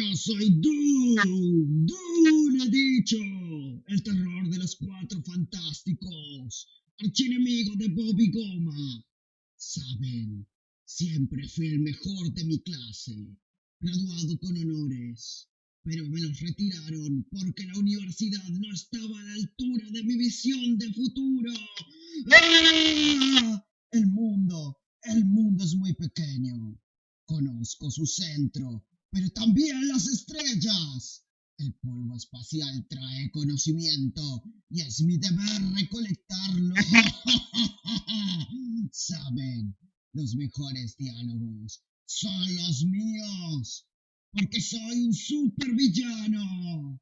Yo soy Doom he dicho, el terror de los cuatro fantásticos, archienemigo de Bobby Goma. Saben, siempre fui el mejor de mi clase, graduado con honores, pero me los retiraron porque la universidad no estaba a la altura de mi visión de futuro. ¡Ah! El mundo, el mundo es muy pequeño. Conozco su centro, pero también las estrellas. El polvo espacial trae conocimiento y es mi deber recolectarlo. Saben, los mejores diálogos son los míos, porque soy un supervillano.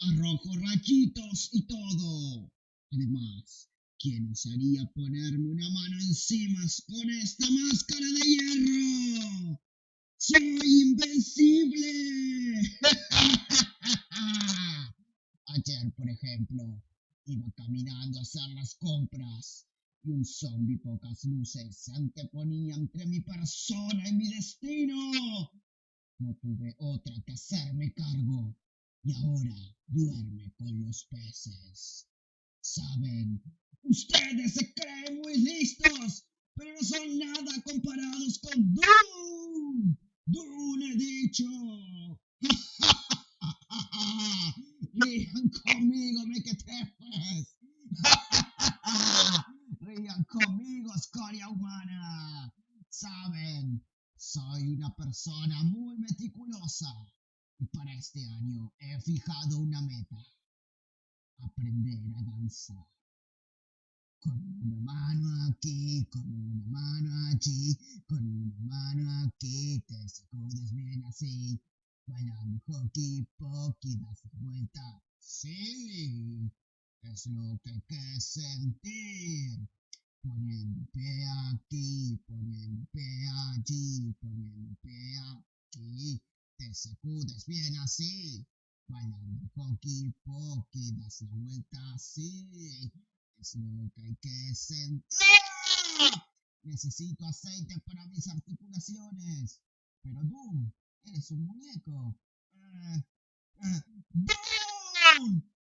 Arrojo rayitos y todo. Además, ¿quién osaría ponerme una mano encima con esta máscara de hierro? ¡Soy invencible! Ayer, por ejemplo, iba caminando a hacer las compras y un zombi pocas luces se anteponía entre mi persona y mi destino. No tuve otra que hacerme cargo y ahora duerme con los peces. Saben, ustedes se creen muy listos, pero no son nada comparados con Doom. Doom he dicho. Rían conmigo, mequetrefes. Rían conmigo, escoria humana. Saben, soy una persona muy meticulosa y para este año he fijado una meta. Aprender a danzar. Con una mano aquí, con una mano allí, con una mano aquí, te sacudes bien así. Bailando hockey pocky, das vuelta. Sí, es lo que hay que sentir. Poniendo pie aquí, poniendo pie allí, poniendo pie aquí. Te sacudes bien así. Bailando hockey pocky, das la vuelta así. Es lo que hay que sentir. Necesito aceite para mis articulaciones. Pero Doom, eres un muñeco. ¡Doom he dicho!